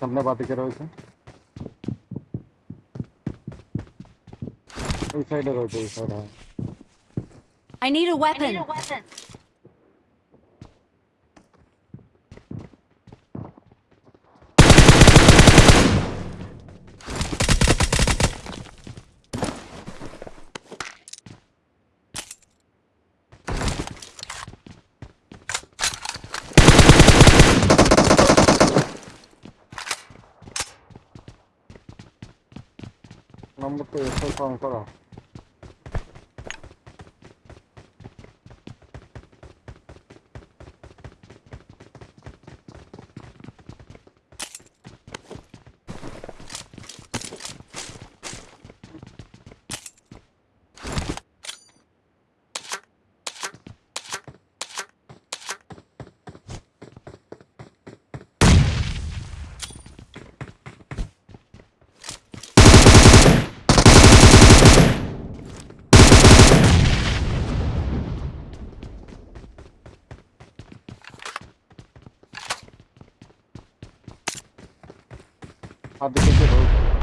सामने बात करो इसे इस साइड है रोड इस साइड है I need a weapon. I need a weapon. 那么多，太尴尬了。Hadi gece